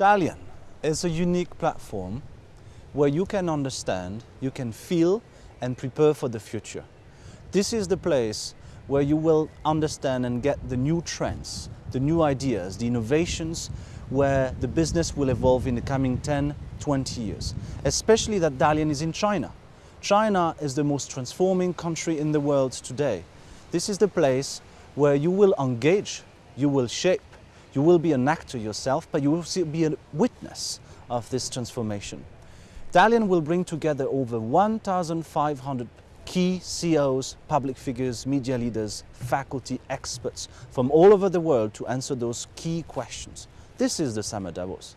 Dalian is a unique platform where you can understand, you can feel and prepare for the future. This is the place where you will understand and get the new trends, the new ideas, the innovations where the business will evolve in the coming 10, 20 years. Especially that Dalian is in China. China is the most transforming country in the world today. This is the place where you will engage, you will shape, you will be an actor yourself, but you will be a witness of this transformation. Dalian will bring together over 1,500 key CEOs, public figures, media leaders, faculty, experts from all over the world to answer those key questions. This is the Summer Davos.